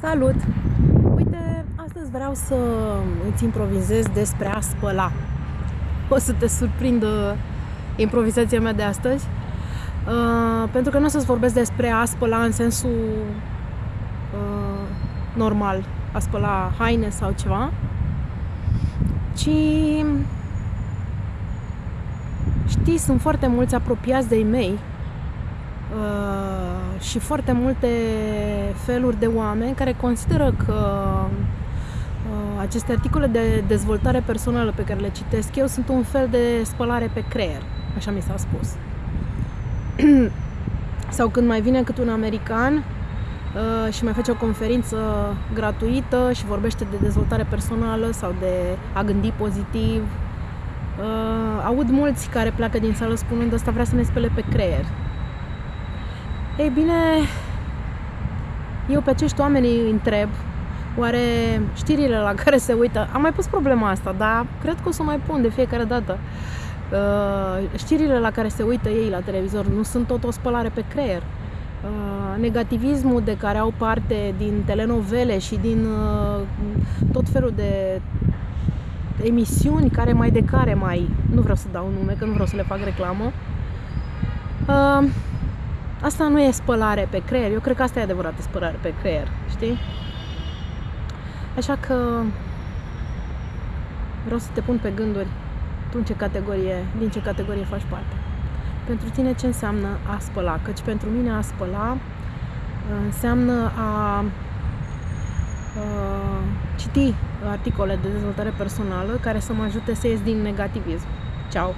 Salut! Uite, astăzi vreau să îți improvizez despre a spăla. O să te surprindă improvizația mea de astăzi. Uh, pentru că nu o să-ți vorbesc despre a spăla în sensul uh, normal, a spăla haine sau ceva, ci știi, sunt foarte mulți apropiați de-ai mei uh, și foarte multe feluri de oameni care consideră că uh, aceste articole de dezvoltare personală pe care le citesc eu sunt un fel de spălare pe creier, așa mi s-a spus. Sau când mai vine cât un american uh, și mai face o conferință gratuită și vorbește de dezvoltare personală sau de a gândi pozitiv, uh, aud mulți care pleacă din sală spunând asta vrea să ne spele pe creier. Ei bine, eu pe acești oameni îi întreb oare știrile la care se uită, am mai pus problema asta, dar cred că o să o mai pun de fiecare dată. Uh, știrile la care se uită ei la televizor nu sunt tot o spălare pe creier. Uh, negativismul de care au parte din telenovele și din uh, tot felul de emisiuni care mai de care mai, nu vreau să dau nume, că nu vreau să le fac reclamă, uh, Asta nu e spălare pe creier. Eu cred că asta e adevărată spălare pe creier, știi? Așa că vreau să te pun pe gânduri tu în ce categorie, din ce categorie faci parte. Pentru tine ce înseamnă a spăla? Căci pentru mine a spăla înseamnă a, a citi articole de dezvoltare personală care să mă ajute să ies din negativism. Ciao!